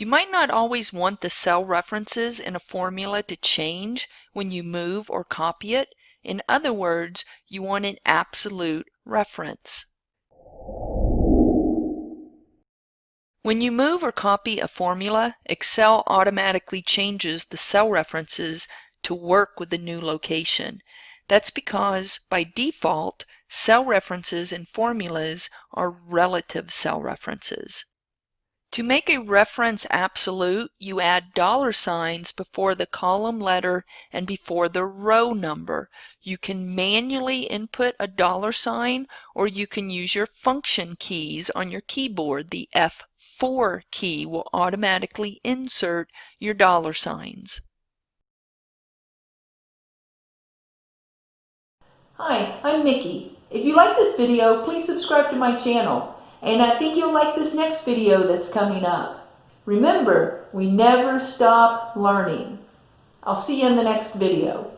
You might not always want the cell references in a formula to change when you move or copy it. In other words, you want an absolute reference. When you move or copy a formula, Excel automatically changes the cell references to work with the new location. That's because, by default, cell references in formulas are relative cell references. To make a reference absolute, you add dollar signs before the column letter and before the row number. You can manually input a dollar sign or you can use your function keys on your keyboard. The F4 key will automatically insert your dollar signs. Hi, I'm Mickey. If you like this video, please subscribe to my channel. And I think you'll like this next video that's coming up. Remember, we never stop learning. I'll see you in the next video.